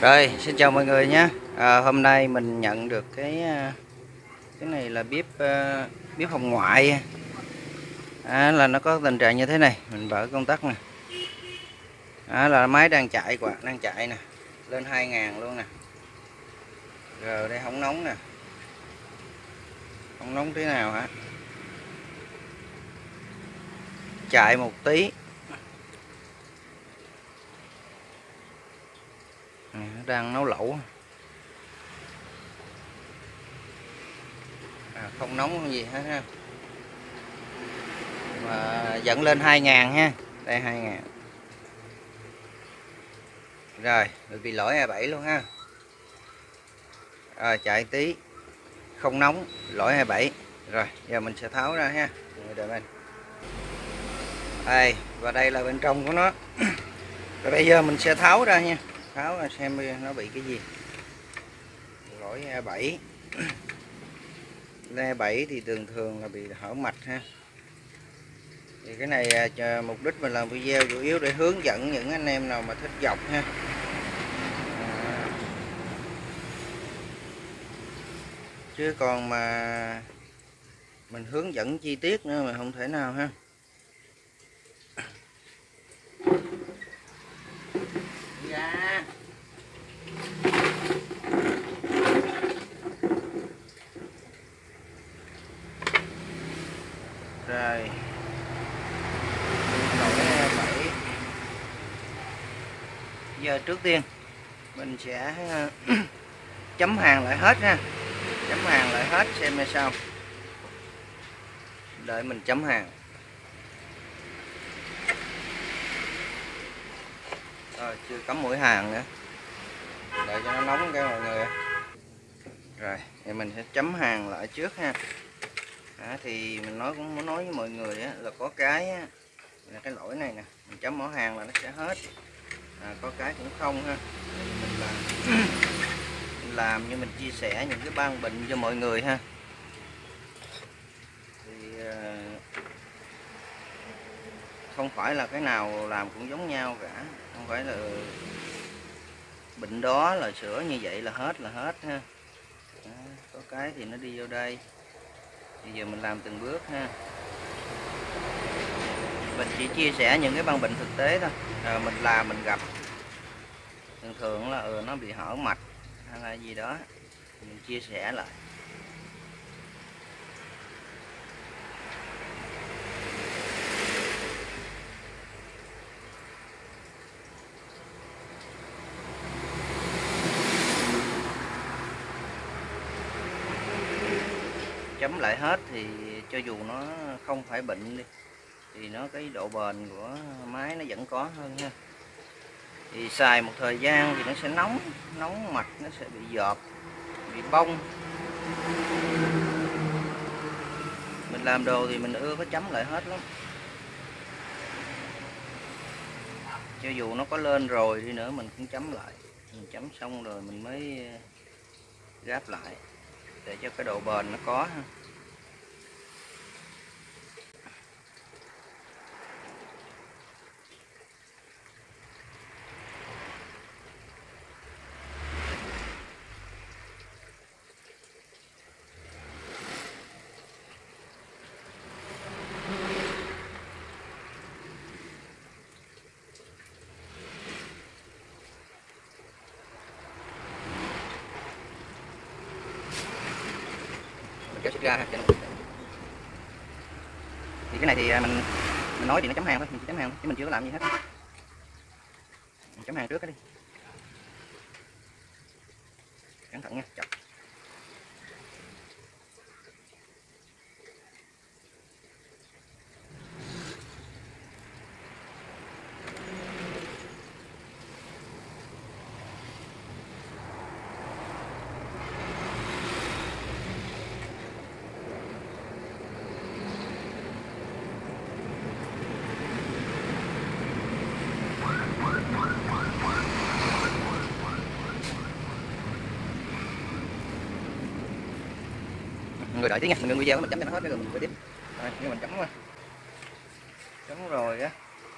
Rồi, xin chào mọi người nhé. À, hôm nay mình nhận được cái à, cái này là bếp uh, bếp hồng ngoại. À, là nó có tình trạng như thế này, mình mở công tắc nè. À, là máy đang chạy quạt đang chạy nè, lên 2000 luôn nè. Rồi đây không nóng nè. Không nóng thế nào hả? Chạy một tí Ừ, đang nấu lẩu. À, không nóng gì hết ha. Mà dẫn lên 2.000 ha. Đây 2.000 rồi bị lỗi E7 luôn ha. Rồi chạy tí. Không nóng lỗi 27 rồi giờ mình sẽ tháo ra ha. Đợi mình đây và đây là bên trong của nó. Rồi bây giờ mình sẽ tháo ra nha pháo xem nó bị cái gì? Lỗi E7 E7 thì thường thường là bị hở mạch ha. Thì cái này à, mục đích mình làm video chủ yếu để hướng dẫn những anh em nào mà thích dọc ha. À, chứ còn mà mình hướng dẫn chi tiết nữa mà không thể nào ha rồi bảy giờ trước tiên mình sẽ chấm hàng lại hết ha. Chấm hàng lại hết xem như sao. Đợi mình chấm hàng. Rồi chưa cắm mũi hàng nữa. Đợi cho nó nóng cái mọi người. Rồi thì mình sẽ chấm hàng lại trước ha. À, thì mình nói cũng muốn nói với mọi người á, là có cái á, là cái lỗi này nè. Mình chấm mỏ hàng là nó sẽ hết à, có cái cũng không ha. Mình làm. Mình làm như mình chia sẻ những cái ban bệnh cho mọi người ha. Thì à, không phải là cái nào làm cũng giống nhau cả. Không phải là bệnh đó là sửa như vậy là hết là hết ha. À, có cái thì nó đi vô đây. Bây giờ mình làm từng bước ha. Mình chỉ chia sẻ những cái băng bệnh thực tế thôi rồi mình làm mình gặp. Thường thường là ừ, nó bị hở mạch hay là gì đó. Mình chia sẻ lại. Chấm lại hết thì cho dù nó không phải bệnh đi thì nó, cái độ bền của máy nó vẫn có hơn ha. Thì xài một thời gian thì nó sẽ nóng nóng mặt, nó sẽ bị dọp, bị bông mình làm đồ thì mình ưa có chấm lại hết lắm. Cho dù nó có lên rồi đi nữa mình cũng chấm lại. Mình chấm xong rồi mình mới ờ, gáp lại để cho cái độ bền nó có ha. Kéo xích ra thì cái này thì à, mình mình nói thì nó chấm hàng thôi, mình chỉ chấm hàng chứ mình chưa có làm gì hết. Mình chấm hàng trước cái đi. Cẩn thận nha chặt đợi tí nha mình ngưng video mình chấm cho nó hết rồi mình quay tiếp. Rồi nhưng mình chấm chấm rồi á.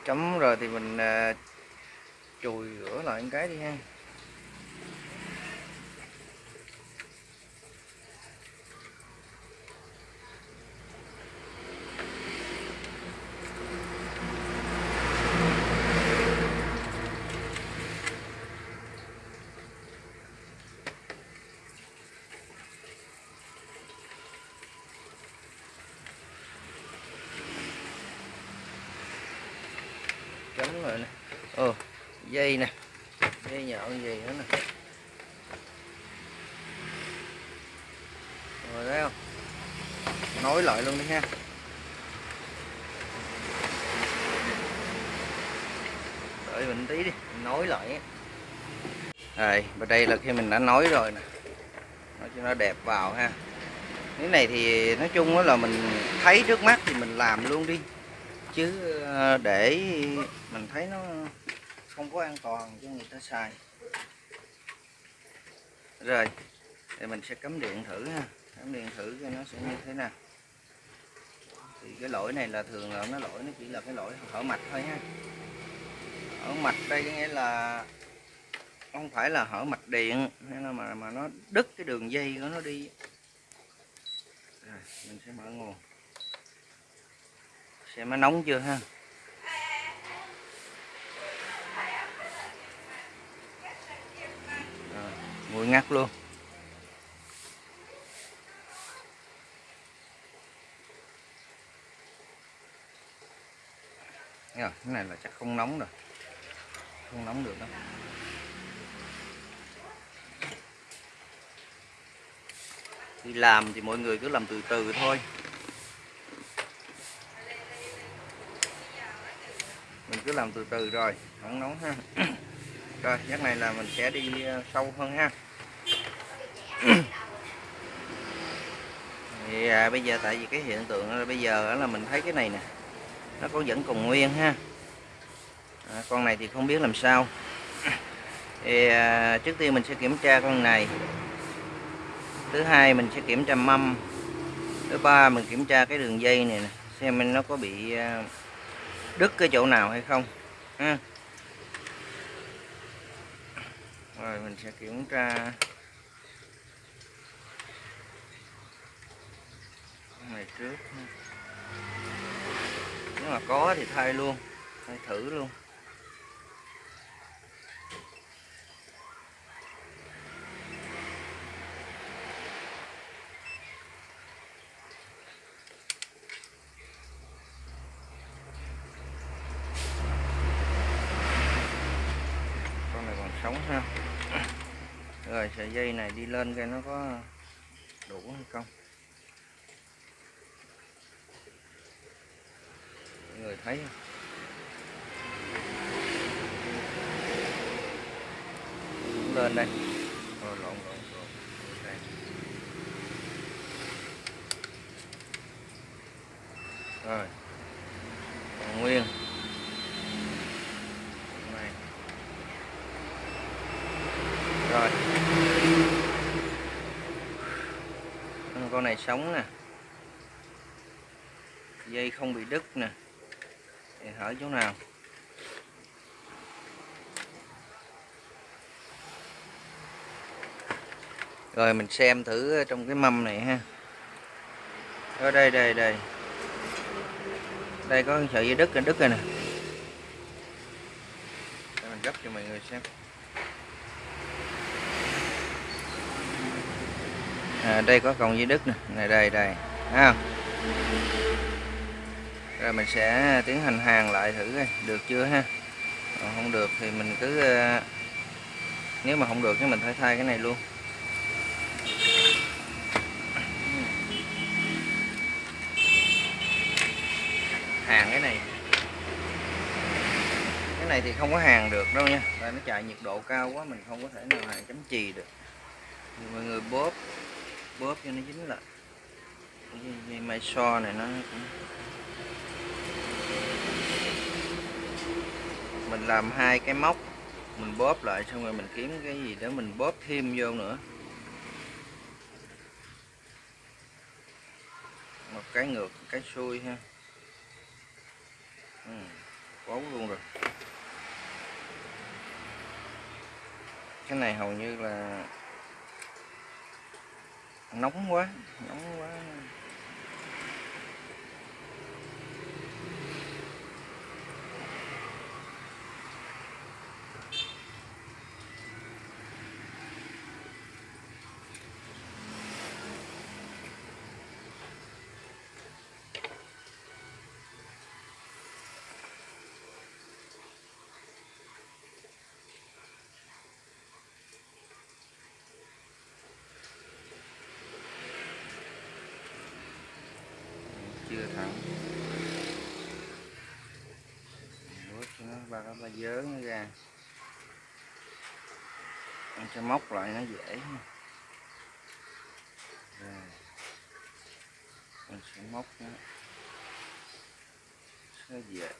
Chấm rồi thì mình uh, chùi rửa lại cái đi ha. Rồi nè. Ồ, dây nè. Dây nhọn gì nữa nè. Rồi thấy không? Nối lại luôn đi ha. Đợi mình tí đi, mình nối lại rồi và đây là khi mình đã nối rồi nè. Nó cho nó đẹp vào ha. Cái này thì nói chung là mình thấy trước mắt thì mình làm luôn đi chứ ờ, để mình thấy nó không có an toàn cho người ta xài. Rồi thì mình sẽ cắm điện thử ha. Cắm điện thử cho nó sẽ như thế nào. Thì cái lỗi này là thường là nó lỗi nó chỉ là cái lỗi hở mạch thôi ha. Hở mạch đây có nghĩa là không phải là hở mạch điện hay là mà mà nó đứt cái đường dây của nó đi. Rồi, mình sẽ mở nguồn xem nó nóng chưa ha? Rồi, nguội ngắt luôn. Rồi, cái này là chắc không nóng rồi. Không nóng được đâu. Đi làm thì mọi người cứ làm từ từ thôi mình cứ làm từ từ rồi không nóng ha. Rồi nhắc này là mình sẽ đi ờ, sâu hơn ha. Thì à, bây giờ tại vì cái hiện tượng là bây giờ là mình thấy cái này nè nó có vẫn còn nguyên ha. À, con này thì không biết làm sao. Thì à, trước tiên mình sẽ kiểm tra con này. Thứ hai mình sẽ kiểm tra mâm. Thứ ba mình kiểm tra cái đường dây này nè xem nó có bị à, đứt cái chỗ nào hay không, ha. Rồi, mình sẽ kiểm tra. Này trước nếu mà có thì thay luôn, thay thử luôn con này còn sống ha rồi sợi dây này đi lên coi nó có đủ hay không Mọi người thấy không? lên đây rồi lộn lộn lộn đây. rồi còn nguyên này rồi con này sống nè. Dây không bị đứt nè. Thì hở chỗ nào? Rồi, mình xem thử trong cái mâm này ha. Ở đây đây đây. Đây có sợi dây đứt rồi đứt rồi nè. Để mình gấp cho mọi người xem. À, đây có cầu dây đứt nè. Này đây đây. Ha rồi mình sẽ tiến hành hàng lại thử coi. Được chưa ha? Còn không được thì mình cứ ờ, nếu mà không được thì mình phải thay cái này luôn. Hàng cái này. Cái này thì không có hàng được đâu nha. Tại nó chạy nhiệt độ cao quá mình không có thể nào hàng chấm chì được. Thì mọi người bóp bóp cho nó dính lại. Cái dây, mai so này nó cũng mình làm hai cái móc mình bóp lại xong rồi mình kiếm cái gì để mình bóp thêm vô nữa. Một cái ngược cái xuôi ha. Ừ, bấu luôn rồi. Cái này hầu như là nóng quá nóng quá. Ba dớ nó ra. Mình sẽ móc lại nó dễ rồi. Mình sẽ móc nó. Sẽ dễ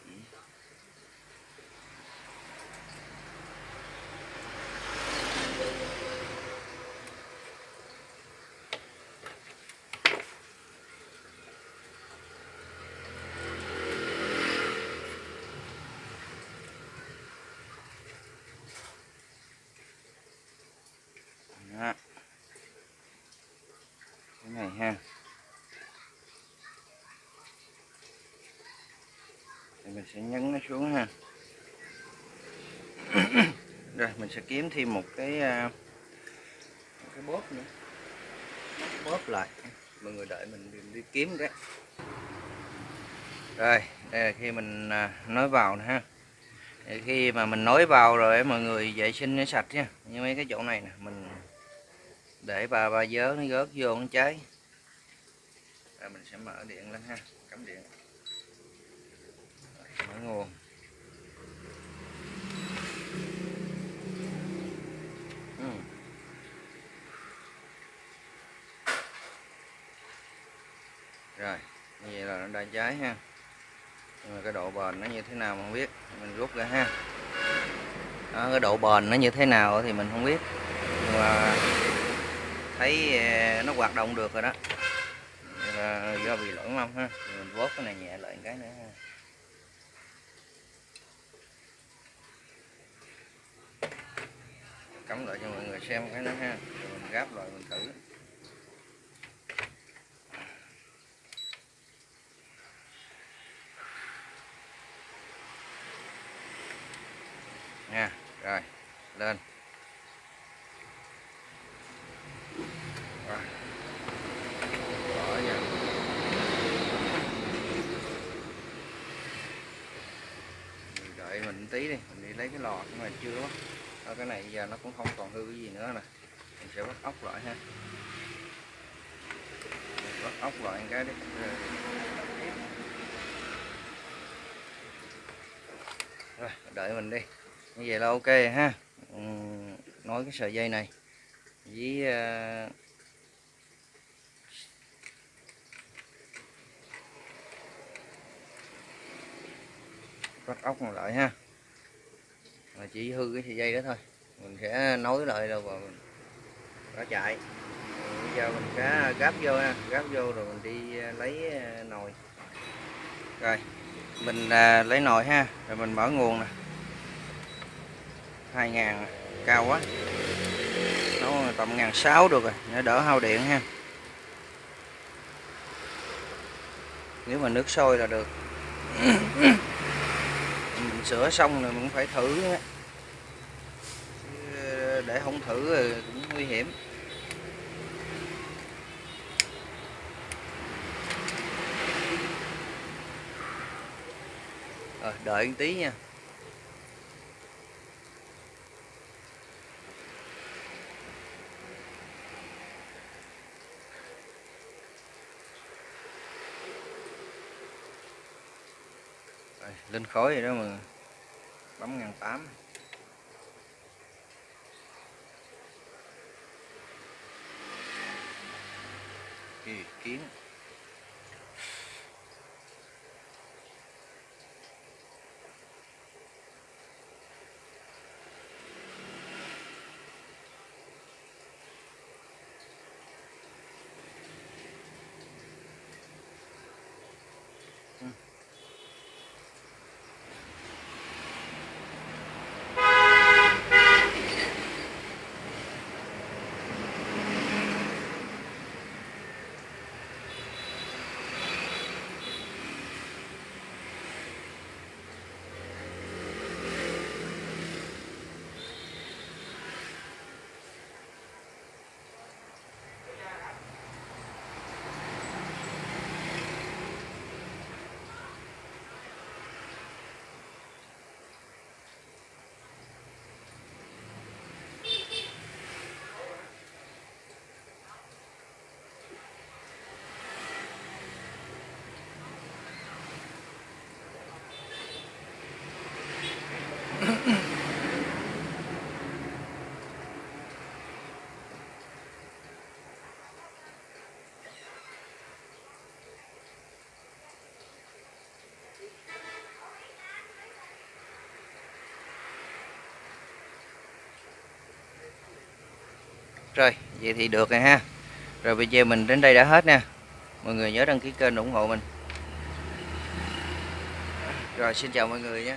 Đó. cái này ha thì mình sẽ nhấn nó xuống ha. Rồi mình sẽ kiếm thêm một cái à, một cái bóp nữa. Bóp lại. Mọi người đợi mình đi, đi kiếm cái. Rồi đây là khi mình à, nói vào nè ha. Khi mà mình nối vào rồi mọi người vệ sinh nó sạch nha. Như mấy cái chỗ này nè mình để bà bà dớ nó gớt vô nó cháy. Rồi mình sẽ mở điện lên ha mở nguồn ừ. rồi như vậy là nó đã cháy ha. Nhưng mà cái độ bền nó như thế nào mà không biết mình rút ra ha. Đó, cái độ bền nó như thế nào thì mình không biết. Nhưng mà thấy ờ, nó hoạt động được rồi đó. Là do bị lỗi mâm ha. Thì mình vốt cái này nhẹ lại cái nữa ha. Cắm lại cho mọi người xem cái nữa ha rồi mình gáp lại mình thử nha, rồi, lên rồi. Bỏ. Mình đợi mình tí đi, mình đi lấy cái lò nhưng mà chưa quá đó, cái này giờ nó cũng không còn hư cái gì nữa nè. Mình sẽ bắt ốc lại ha. Mình bắt ốc lại một cái đi. Rồi đợi mình đi. Như vậy là ok ha. Ừ, uhm, nối cái sợi dây này với ờ, uh, bắt ốc lại ha mà chỉ hư cái sợi dây đó thôi. Mình sẽ nối lại rồi và mình nó chạy. Bây giờ mình sẽ gáp vô ha. Gáp vô rồi mình đi à, lấy à, nồi. Rồi, mình à, lấy nồi ha. Rồi mình mở nguồn nè. 2000 cao quá. Nó tầm ngàn sáu được rồi để đỡ hao điện ha. Nếu mà nước sôi là được. sửa xong rồi mình phải thử để không thử rồi cũng nguy hiểm. Rồi đợi một tí nha. Lên khối rồi đó mà bấm ngàn tám. Kỳ kiến. Rồi, vậy thì được rồi ha. Rồi video mình đến đây đã hết nha. Mọi người nhớ đăng ký kênh ủng hộ mình. Rồi, xin chào mọi người nha.